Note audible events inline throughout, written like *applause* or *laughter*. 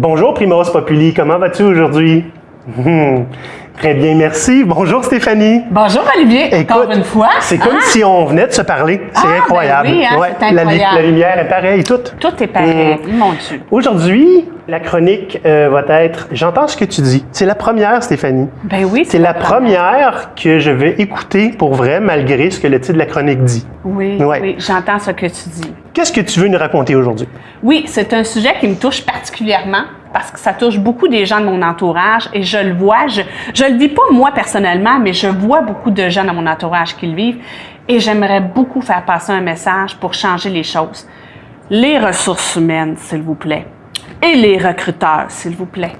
Bonjour Primos Populi, comment vas-tu aujourd'hui? *laughs* Très bien, merci. Bonjour Stéphanie. Bonjour Olivier, encore une fois. C'est comme Hein? si on venait de se parler. C'est Ah, ben incroyable. oui, hein, c'est la, incroyable. la lumière est pareille, tout. Tout est pareil, mon Dieu. Aujourd'hui, la chronique euh, va être J'entends ce que tu dis. C'est la première, Stéphanie. Ben oui, C'est la première que je vais écouter pour vrai, malgré ce que le titre de la chronique dit. Oui, Ouais. oui, j'entends ce que tu dis. Qu'est-ce que tu veux nous raconter aujourd'hui? Oui, c'est un sujet qui me touche particulièrement parce que ça touche beaucoup des gens de mon entourage et je le vois. Je je le vis pas moi personnellement, mais je vois beaucoup de gens dans mon entourage qui le vivent et j'aimerais beaucoup faire passer un message pour changer les choses. Les ressources humaines, s'il vous plaît, et les recruteurs, s'il vous plaît.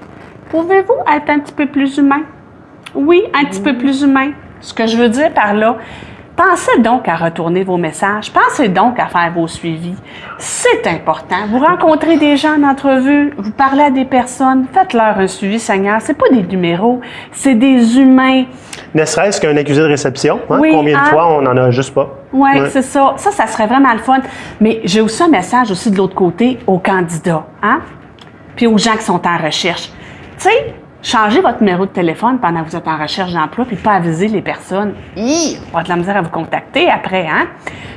Pouvez-vous être un petit peu plus humain? Oui, un petit peu plus humain. Ce que je veux dire par là, pensez donc à retourner vos messages, pensez donc à faire vos suivis. C'est important. Vous rencontrez des gens en entrevue, vous parlez à des personnes, faites-leur un suivi, Seigneur. C'est pas des numéros, c'est des humains. Ne serait-ce qu'un accusé de réception. hein? Oui, Combien de hein? fois on n'en a juste pas? Oui, Ouais. c'est ça. Ça, ça serait vraiment le fun. Mais j'ai aussi un message aussi de l'autre côté aux candidats, hein? Puis aux gens qui sont en recherche. Tu sais, changez votre numéro de téléphone pendant que vous êtes en recherche d'emploi, puis pas aviser les personnes. Hi! On va de la misère à vous contacter après, hein?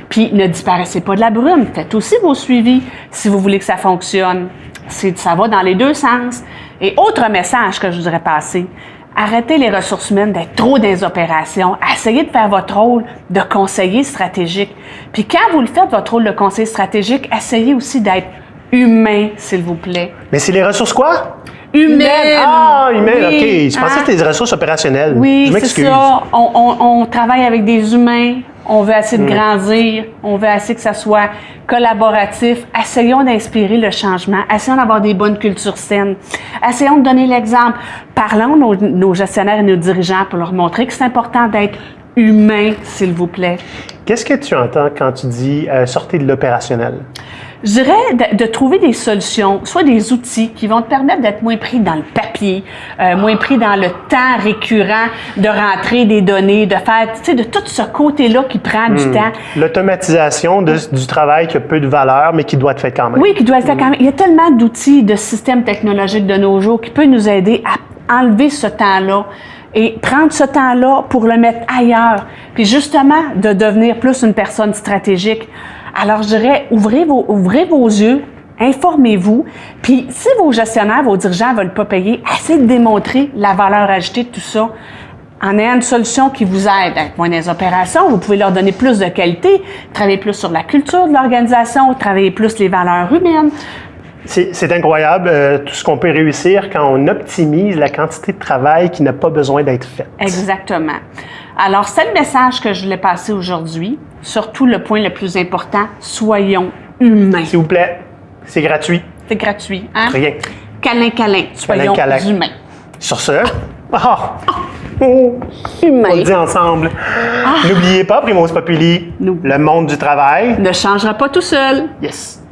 Puis ne disparaissez pas de la brume. Faites aussi vos suivis si vous voulez que ça fonctionne. C'est, ça va dans les deux sens. Et autre message que je voudrais passer. Arrêtez les ressources humaines d'être trop dans les opérations. Essayez de faire votre rôle de conseiller stratégique. Puis quand vous le faites, votre rôle de conseiller stratégique, essayez aussi d'être humain, s'il vous plaît. Mais c'est les ressources quoi? Humaine! Ah, humaine, Oui, OK. Je pensais hein? que c'était des ressources opérationnelles. Oui, c'est ça. On, on- on travaille avec des humains. On veut essayer Mm. de grandir. On veut essayer que ça soit collaboratif. Essayons d'inspirer le changement. Essayons d'avoir des bonnes cultures saines. Essayons de donner l'exemple. Parlons nos, nos gestionnaires et nos dirigeants pour leur montrer que c'est important d'être humain, s'il vous plaît. Qu'est-ce que tu entends quand tu dis euh, sortez de l'opérationnel? Je dirais de, de trouver des solutions, soit des outils qui vont te permettre d'être moins pris dans le papier, euh, moins pris dans le temps récurrent de rentrer des données, de faire, tu sais, de tout ce côté-là qui prend Hmm. du temps. L'automatisation du travail qui a peu de valeur, mais qui doit être fait quand même. Oui, qui doit être fait quand même. Il y a tellement d'outils, de systèmes technologiques de nos jours qui peuvent nous aider à enlever ce temps-là et prendre ce temps-là pour le mettre ailleurs. Puis justement, de devenir plus une personne stratégique. Alors, je dirais, ouvrez vos, ouvrez vos yeux, informez-vous. Puis, si vos gestionnaires, vos dirigeants ne veulent pas payer, essayez de démontrer la valeur ajoutée de tout ça. En ayant une solution qui vous aide à être moins dans les opérations, vous pouvez leur donner plus de qualité, travailler plus sur la culture de l'organisation, travailler plus les valeurs humaines. C'est incroyable euh, tout ce qu'on peut réussir quand on optimise la quantité de travail qui n'a pas besoin d'être faite. Exactement. Alors, c'est le message que je voulais passer aujourd'hui. Surtout le point le plus important, soyons humains. S'il vous plaît, c'est gratuit. C'est gratuit. Hein? Rien. Câlin, câlin. Soyons câlin. humains. Sur ce, ah! on Humains. le dit ensemble. N'oubliez pas, Primoz Populi, le monde du travail. Ne changera pas tout seul. Yes.